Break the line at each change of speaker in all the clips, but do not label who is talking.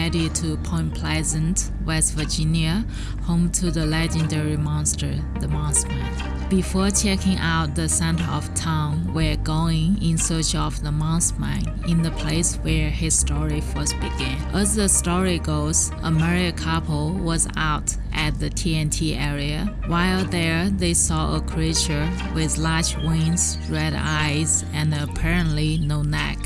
headed to Point Pleasant, West Virginia, home to the legendary monster, the Mothman. Before checking out the center of town, we're going in search of the Mothman in the place where his story first began. As the story goes, a married couple was out at the TNT area. While there, they saw a creature with large wings, red eyes, and apparently no neck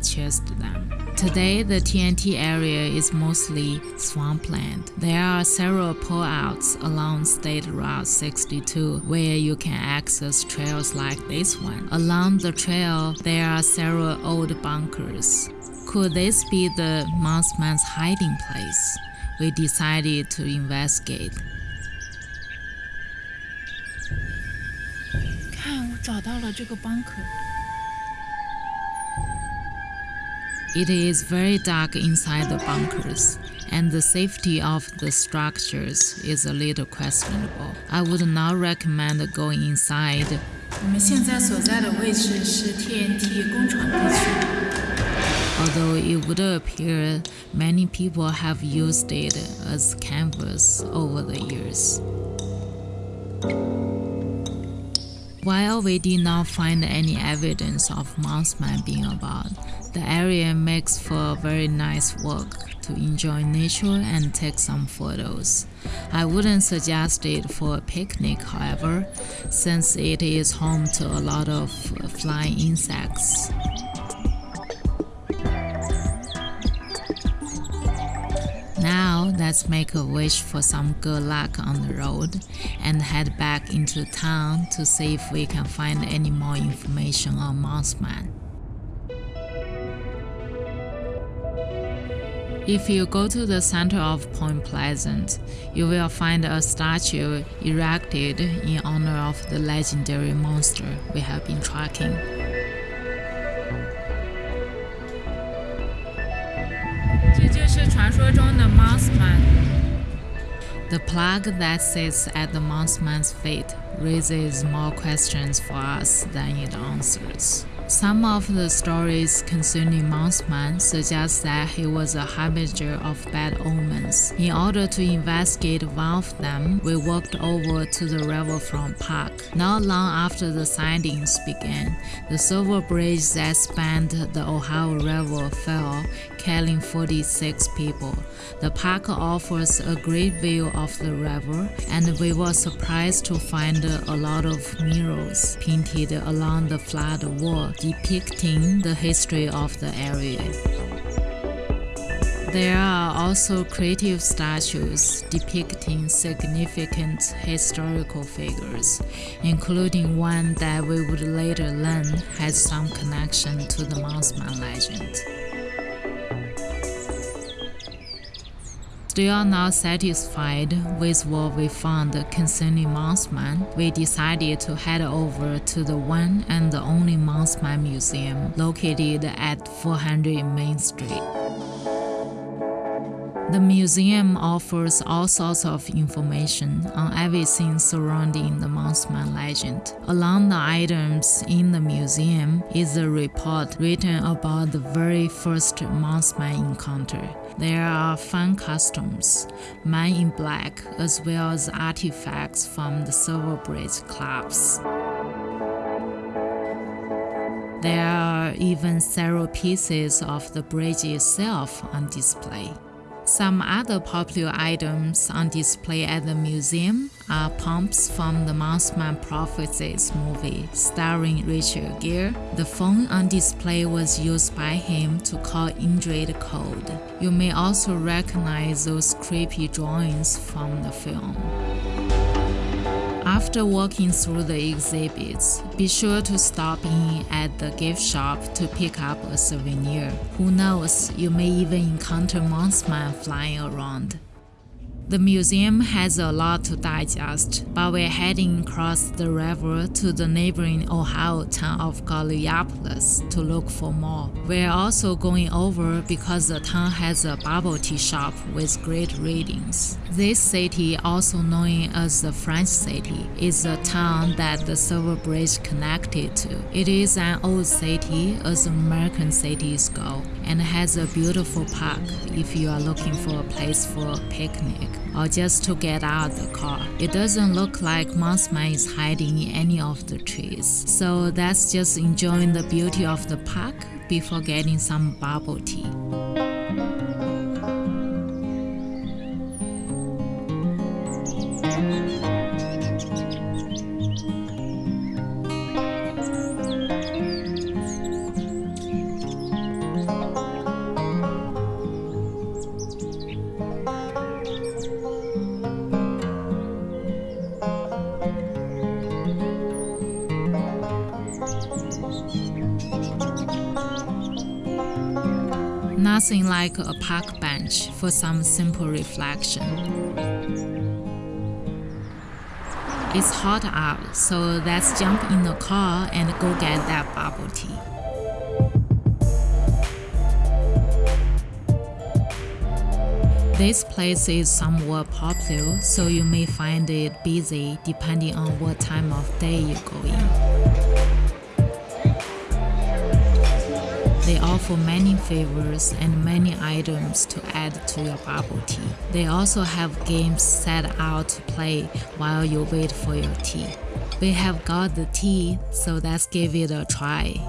to them. Today, the TNT area is mostly swampland. There are several pullouts along State Route 62 where you can access trails like this one. Along the trail, there are several old bunkers. Could this be the Mothman's hiding place? We decided to investigate.
看，我找到了这个 bunker。
It is very dark inside the bunkers, and the safety of the structures is a little questionable. I would not recommend going inside.
我们现在所在的位置是 TNT 工厂地区。
Although it would appear many people have used it as canvas over the years. While we did not find any evidence of Mothman being about, the area makes for a very nice walk to enjoy nature and take some photos. I wouldn't suggest it for a picnic, however, since it is home to a lot of flying insects. Now, let's make a wish for some good luck on the road and head back into town to see if we can find any more information on Mothman. If you go to the center of Point Pleasant, you will find a statue erected in honor of the legendary monster we have been tracking. The plaque that sits at the Mothman's feet raises more questions for us than it answers. Some of the stories concerning Mothman suggest that he was a harbinger of bad omens. In order to investigate one of them, we walked over to the Riverfront Park. Not long after the sightings began, the silver bridge that spanned the Ohio River fell, killing 46 people. The park offers a great view of the river, and we were surprised to find a lot of murals painted along the flat wall depicting the history of the area. There are also creative statues depicting significant historical figures, including one that we would later learn has some connection to the Mothman legend. Still not satisfied with what we found concerning Mothman, we decided to head over to the one and the only Mothman Museum located at 400 Main Street. The museum offers all sorts of information on everything surrounding the Mothman legend. Among the items in the museum is a report written about the very first Mothman encounter. There are fun costumes, men in black, as well as artifacts from the Silver Bridge clubs. There are even several pieces of the bridge itself on display. Some other popular items on display at the museum are pumps from the Mothman Prophecies movie starring Richard Gere. The phone on display was used by him to call Indrid Cold. You may also recognize those creepy drawings from the film. After walking through the exhibits, be sure to stop in at the gift shop to pick up a souvenir. Who knows, you may even encounter Mothman flying around. The museum has a lot to digest, but we're heading across the river to the neighboring Ohio town of Gallipolis to look for more. We're also going over because the town has a bubble tea shop with great ratings. This city, also known as the French City, is a town that the Silver Bridge connected to. It is an old city as American cities go and has a beautiful park if you are looking for a place for a picnic or just to get out of the car. It doesn't look like Mothman is hiding in any of the trees. So that's just enjoying the beauty of the park before getting some bubble tea. Nothing like a park bench for some simple reflection. It's hot out, so let's jump in the car and go get that bubble tea. This place is somewhat popular, so you may find it busy depending on what time of day you go in. They offer many flavors and many items to add to your bubble tea. They also have games set out to play while you wait for your tea. We have got the tea, so let's give it a try.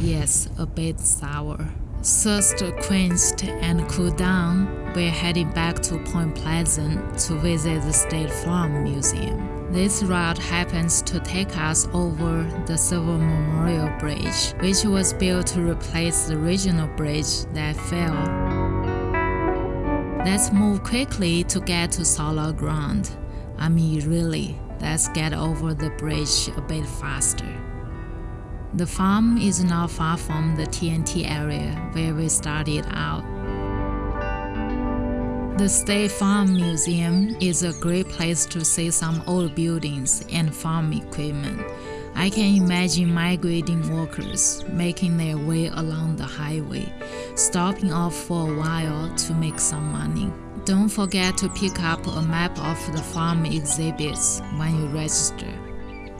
Yes, a bit sour. Thirst quenched and cooled down, we're heading back to Point Pleasant to visit the State Farm Museum. This route happens to take us over the Silver Memorial Bridge, which was built to replace the original bridge that fell. Let's move quickly to get to solid ground. I mean, really, let's get over the bridge a bit faster. The farm is not far from the TNT area where we started out. The State Farm Museum is a great place to see some old buildings and farm equipment. I can imagine migrating workers making their way along the highway, stopping off for a while to make some money. Don't forget to pick up a map of the farm exhibits when you register.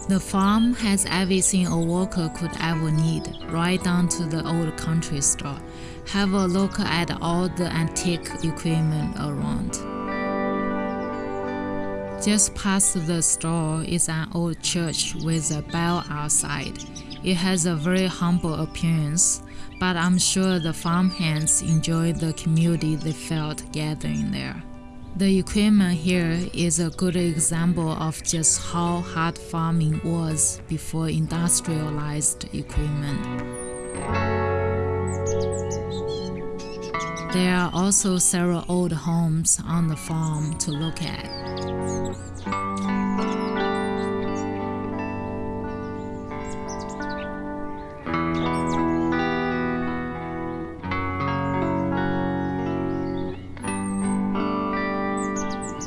The farm has everything a worker could ever need, right down to the old country store. Have a look at all the antique equipment around. Just past the store is an old church with a bell outside. It has a very humble appearance, but I'm sure the farmhands enjoyed the community they felt gathering there. The equipment here is a good example of just how hard farming was before industrialized equipment. There are also several old homes on the farm to look at.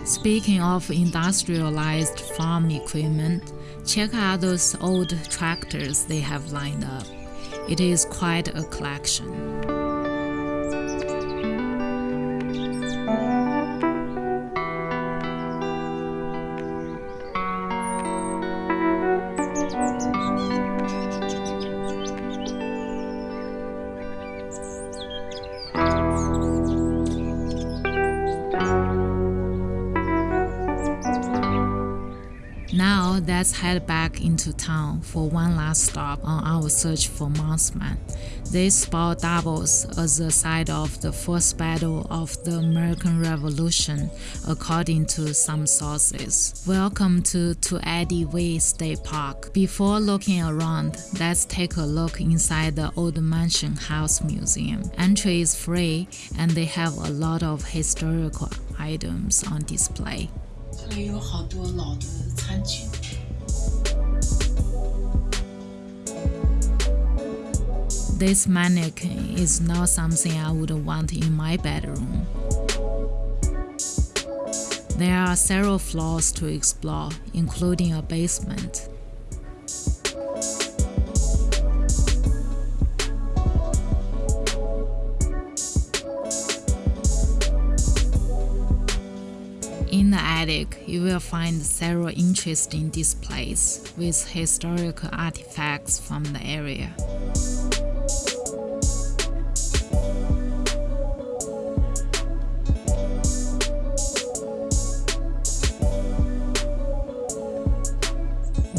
Speaking of industrialized farm equipment, check out those old tractors they have lined up. It is quite a collection. let's head back into town for one last stop on our search for Mothman. This spot doubles as the site of the first battle of the American Revolution, according to some sources. Welcome to, Tu-Endie-Wei State Park. Before looking around, let's take a look inside the Old Mansion House Museum. Entry is free and they have a lot of historical items on display.
这里有好多老的餐具。
This mannequin is not something I would want in my bedroom. There are several floors to explore, including a basement. In the attic, you will find several interesting displays with historical artifacts from the area.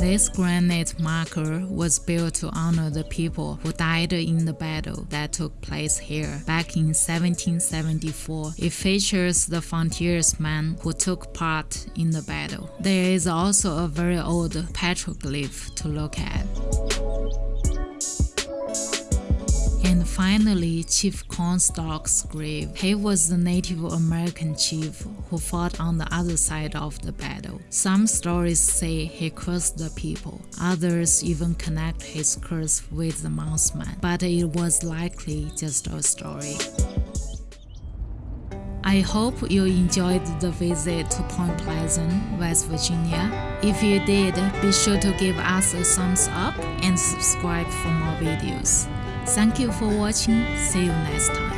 This granite marker was built to honor the people who died in the battle that took place here back in 1774. It features the frontiersmen who took part in the battle. There is also a very old petroglyph to look at. Finally, Chief Cornstalk's grave. He was the Native American chief who fought on the other side of the battle. Some stories say he cursed the people, others even connect his curse with the Mothman, but it was likely just a story. I hope you enjoyed the visit to Point Pleasant, West Virginia. If you did, be sure to give us a thumbs up and subscribe for more videos. Thank you for watching. See you next time.